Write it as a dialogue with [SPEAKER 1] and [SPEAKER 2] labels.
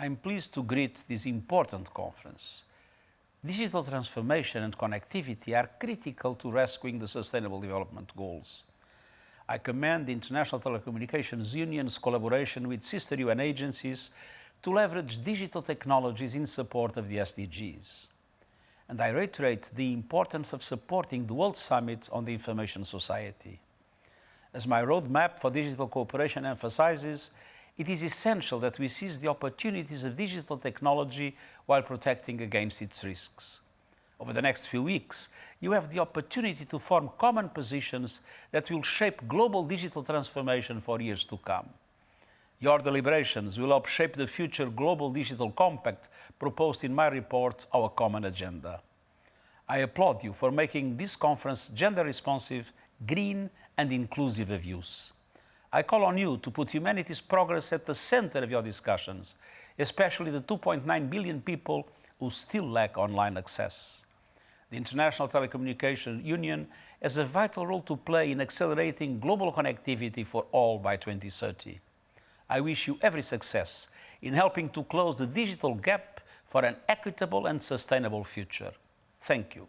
[SPEAKER 1] I'm pleased to greet this important conference. Digital transformation and connectivity are critical to rescuing the Sustainable Development Goals. I commend the International Telecommunications Union's collaboration with sister UN agencies to leverage digital technologies in support of the SDGs. And I reiterate the importance of supporting the World Summit on the Information Society. As my roadmap for digital cooperation emphasizes, it is essential that we seize the opportunities of digital technology while protecting against its risks. Over the next few weeks, you have the opportunity to form common positions that will shape global digital transformation for years to come. Your deliberations will help shape the future Global Digital Compact proposed in my report, Our Common Agenda. I applaud you for making this conference gender responsive, green and inclusive of use. I call on you to put humanity's progress at the center of your discussions, especially the 2.9 billion people who still lack online access. The International Telecommunication Union has a vital role to play in accelerating global connectivity for all by 2030. I wish you every success in helping to close the digital gap for an equitable and sustainable future. Thank you.